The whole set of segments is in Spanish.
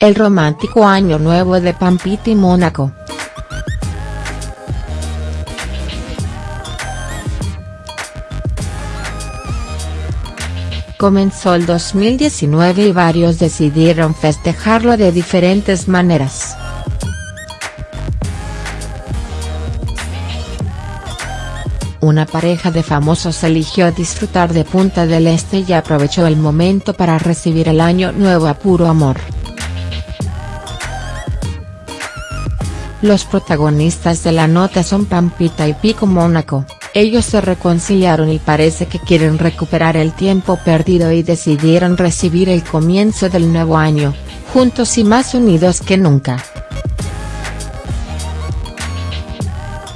El romántico año nuevo de Pampita y Mónaco. Comenzó el 2019 y varios decidieron festejarlo de diferentes maneras. Una pareja de famosos eligió disfrutar de Punta del Este y aprovechó el momento para recibir el año nuevo a puro amor. Los protagonistas de la nota son Pampita y Pico Mónaco, ellos se reconciliaron y parece que quieren recuperar el tiempo perdido y decidieron recibir el comienzo del nuevo año, juntos y más unidos que nunca.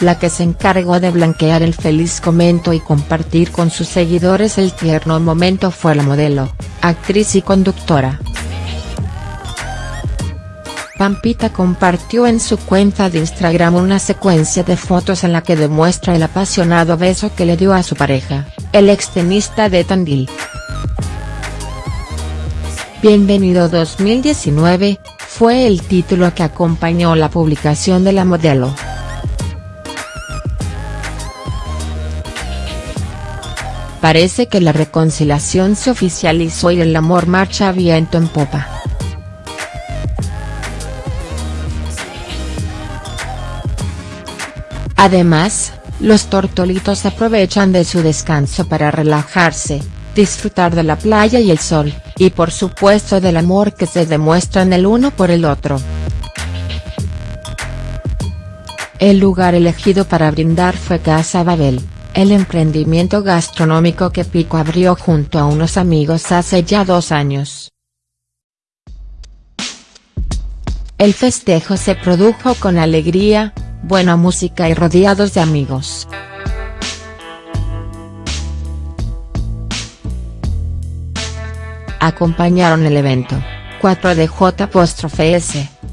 la que se encargó de blanquear el feliz comento y compartir con sus seguidores el tierno momento fue la modelo, actriz y conductora. Pampita compartió en su cuenta de Instagram una secuencia de fotos en la que demuestra el apasionado beso que le dio a su pareja, el extenista de Tandil. Bienvenido 2019, fue el título que acompañó la publicación de la modelo. Parece que la reconciliación se oficializó y el amor marcha viento en popa. Además, los tortolitos aprovechan de su descanso para relajarse, disfrutar de la playa y el sol, y por supuesto del amor que se demuestran el uno por el otro. El lugar elegido para brindar fue Casa Babel el emprendimiento gastronómico que Pico abrió junto a unos amigos hace ya dos años. El festejo se produjo con alegría, buena música y rodeados de amigos. Acompañaron el evento, 4 de J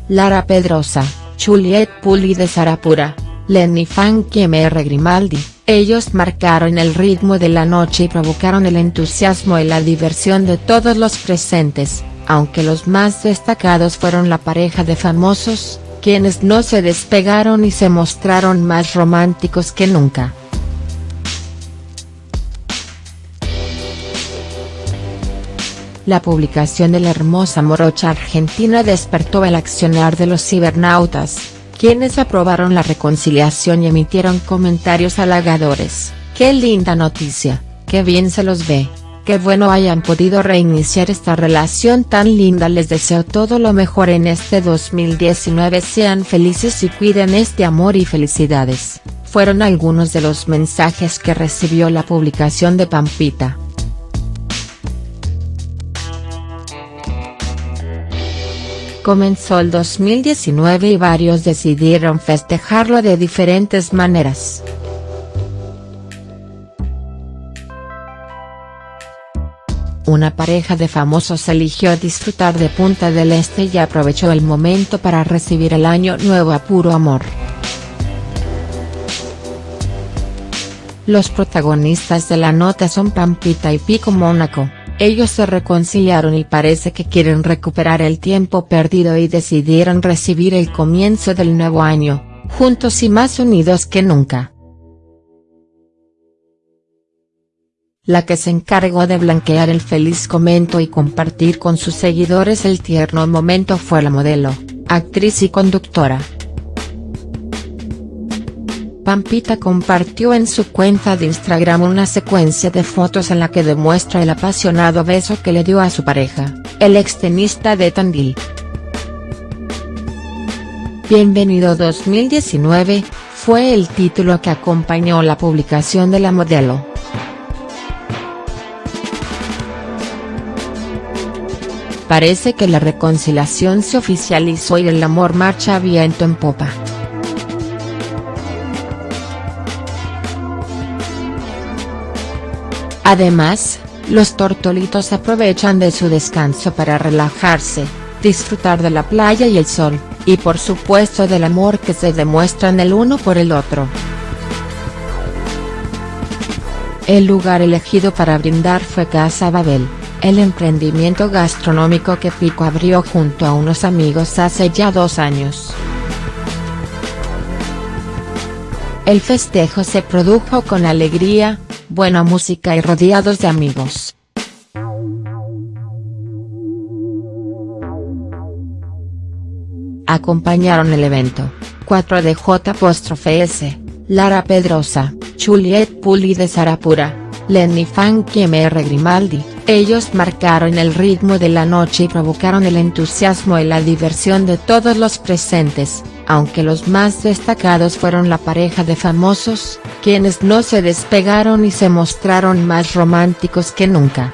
Lara Pedrosa, Juliet Puli de Sarapura, Lenny Funky MR Grimaldi, ellos marcaron el ritmo de la noche y provocaron el entusiasmo y la diversión de todos los presentes, aunque los más destacados fueron la pareja de famosos, quienes no se despegaron y se mostraron más románticos que nunca. La publicación de la hermosa morocha argentina despertó el accionar de los cibernautas, quienes aprobaron la reconciliación y emitieron comentarios halagadores, qué linda noticia, qué bien se los ve, qué bueno hayan podido reiniciar esta relación tan linda les deseo todo lo mejor en este 2019 sean felices y cuiden este amor y felicidades, fueron algunos de los mensajes que recibió la publicación de Pampita. Comenzó el 2019 y varios decidieron festejarlo de diferentes maneras. Una pareja de famosos eligió disfrutar de Punta del Este y aprovechó el momento para recibir el año nuevo a puro amor. Los protagonistas de la nota son Pampita y Pico Mónaco. Ellos se reconciliaron y parece que quieren recuperar el tiempo perdido y decidieron recibir el comienzo del nuevo año, juntos y más unidos que nunca. La que se encargó de blanquear el feliz comento y compartir con sus seguidores el tierno momento fue la modelo, actriz y conductora. Pampita compartió en su cuenta de Instagram una secuencia de fotos en la que demuestra el apasionado beso que le dio a su pareja, el extenista de Tandil. Bienvenido 2019, fue el título que acompañó la publicación de la modelo. Parece que la reconciliación se oficializó y el amor marcha viento en popa. Además, los tortolitos aprovechan de su descanso para relajarse, disfrutar de la playa y el sol, y por supuesto del amor que se demuestran el uno por el otro. El lugar elegido para brindar fue Casa Babel, el emprendimiento gastronómico que Pico abrió junto a unos amigos hace ya dos años. El festejo se produjo con alegría, buena música y rodeados de amigos. Acompañaron el evento, 4DJ Lara Pedrosa, Juliet Puli de Sarapura, Lenny Funk y M.R. Grimaldi, ellos marcaron el ritmo de la noche y provocaron el entusiasmo y la diversión de todos los presentes, aunque los más destacados fueron la pareja de famosos, quienes no se despegaron y se mostraron más románticos que nunca.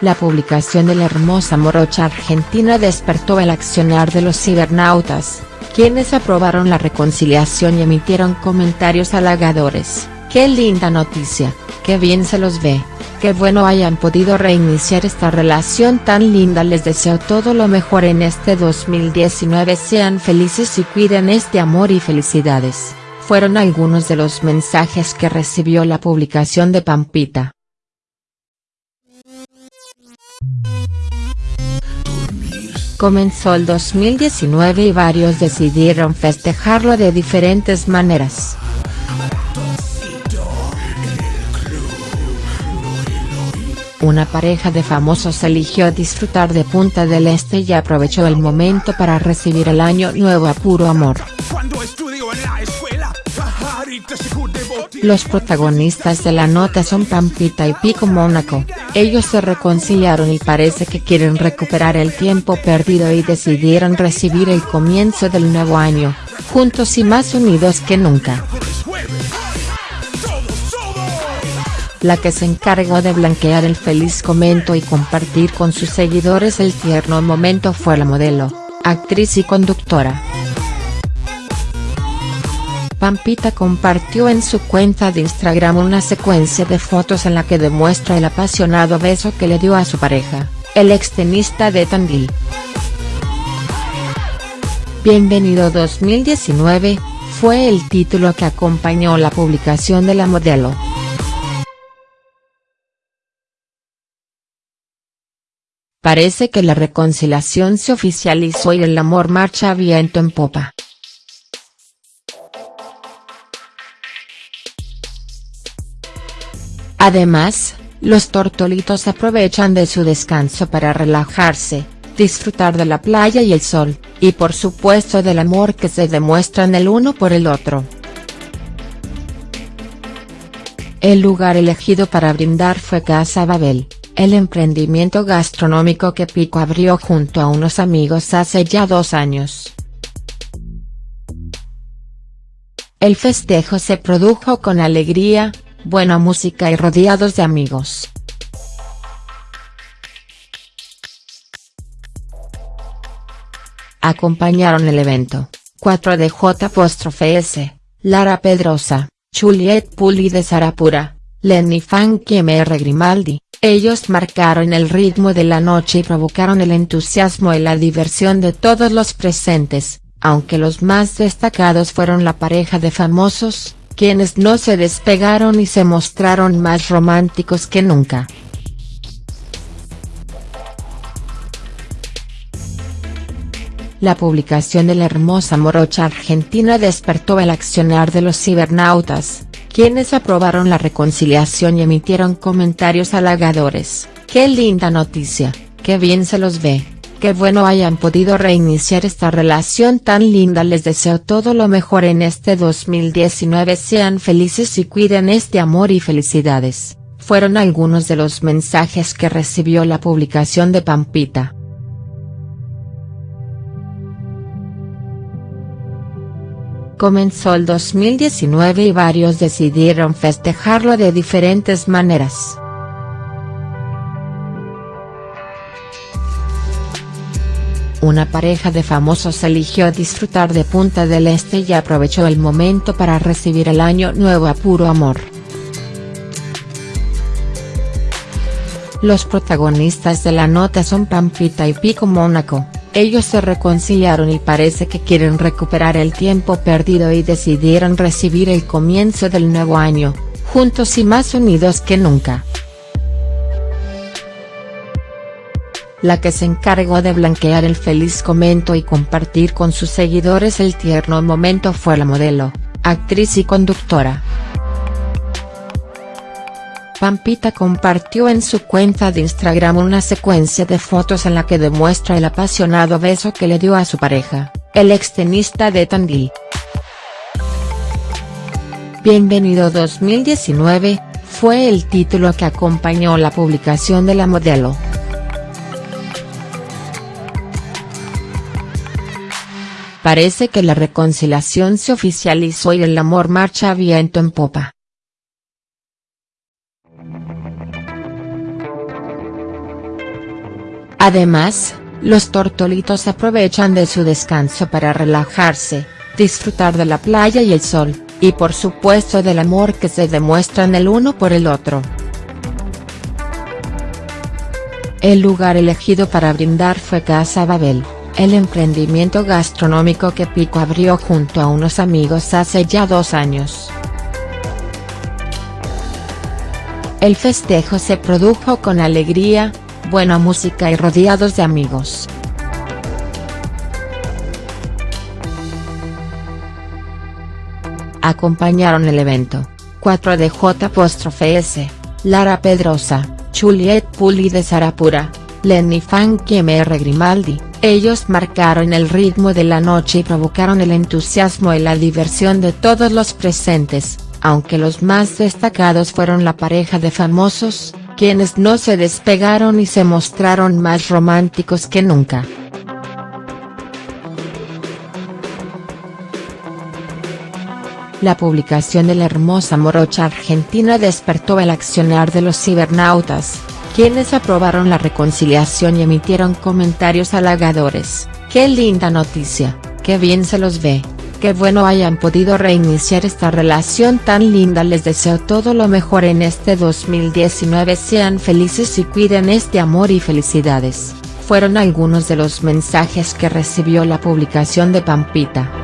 La publicación de la hermosa morocha argentina despertó el accionar de los cibernautas, quienes aprobaron la reconciliación y emitieron comentarios halagadores, qué linda noticia, qué bien se los ve, qué bueno hayan podido reiniciar esta relación tan linda. Les deseo todo lo mejor en este 2019 sean felices y cuiden este amor y felicidades, fueron algunos de los mensajes que recibió la publicación de Pampita. Comenzó el 2019 y varios decidieron festejarlo de diferentes maneras. Una pareja de famosos eligió disfrutar de Punta del Este y aprovechó el momento para recibir el año nuevo a puro amor. Los protagonistas de la nota son Pampita y Pico Mónaco, ellos se reconciliaron y parece que quieren recuperar el tiempo perdido y decidieron recibir el comienzo del nuevo año, juntos y más unidos que nunca. La que se encargó de blanquear el feliz comento y compartir con sus seguidores el tierno momento fue la modelo, actriz y conductora. Pampita compartió en su cuenta de Instagram una secuencia de fotos en la que demuestra el apasionado beso que le dio a su pareja, el extenista de Tandil. Bienvenido 2019, fue el título que acompañó la publicación de la modelo. Parece que la reconciliación se oficializó y el amor marcha viento en popa. Además, los tortolitos aprovechan de su descanso para relajarse, disfrutar de la playa y el sol, y por supuesto del amor que se demuestran el uno por el otro. El lugar elegido para brindar fue Casa Babel, el emprendimiento gastronómico que Pico abrió junto a unos amigos hace ya dos años. El festejo se produjo con alegría, buena música y rodeados de amigos. Acompañaron el evento, 4DJ Lara Pedrosa, Juliet Puli de Sarapura, Lenny Funk y M.R. Grimaldi, ellos marcaron el ritmo de la noche y provocaron el entusiasmo y la diversión de todos los presentes, aunque los más destacados fueron la pareja de famosos, quienes no se despegaron y se mostraron más románticos que nunca. La publicación de la hermosa morocha argentina despertó el accionar de los cibernautas, quienes aprobaron la reconciliación y emitieron comentarios halagadores, qué linda noticia, qué bien se los ve. Qué bueno hayan podido reiniciar esta relación tan linda les deseo todo lo mejor en este 2019 sean felices y cuiden este amor y felicidades, fueron algunos de los mensajes que recibió la publicación de Pampita. Comenzó el 2019 y varios decidieron festejarlo de diferentes maneras. Una pareja de famosos eligió disfrutar de Punta del Este y aprovechó el momento para recibir el año nuevo a puro amor. Los protagonistas de la nota son Pampita y Pico Mónaco, ellos se reconciliaron y parece que quieren recuperar el tiempo perdido y decidieron recibir el comienzo del nuevo año, juntos y más unidos que nunca. La que se encargó de blanquear el feliz comento y compartir con sus seguidores el tierno momento fue la modelo, actriz y conductora. Pampita compartió en su cuenta de Instagram una secuencia de fotos en la que demuestra el apasionado beso que le dio a su pareja, el extenista de Tandil. Bienvenido 2019, fue el título que acompañó la publicación de la modelo. Parece que la reconciliación se oficializó y el amor marcha viento en popa. Además, los tortolitos aprovechan de su descanso para relajarse, disfrutar de la playa y el sol, y por supuesto del amor que se demuestran el uno por el otro. El lugar elegido para brindar fue Casa Babel, el emprendimiento gastronómico que Pico abrió junto a unos amigos hace ya dos años. El festejo se produjo con alegría, buena música y rodeados de amigos. Acompañaron el evento, 4DJ Lara Pedrosa, Juliet Puli de Sarapura, Lenny MR Grimaldi, ellos marcaron el ritmo de la noche y provocaron el entusiasmo y la diversión de todos los presentes, aunque los más destacados fueron la pareja de famosos, quienes no se despegaron y se mostraron más románticos que nunca. La publicación de la hermosa morocha argentina despertó el accionar de los cibernautas, quienes aprobaron la reconciliación y emitieron comentarios halagadores, ¡qué linda noticia, qué bien se los ve! Qué bueno hayan podido reiniciar esta relación tan linda les deseo todo lo mejor en este 2019 sean felices y cuiden este amor y felicidades, fueron algunos de los mensajes que recibió la publicación de Pampita.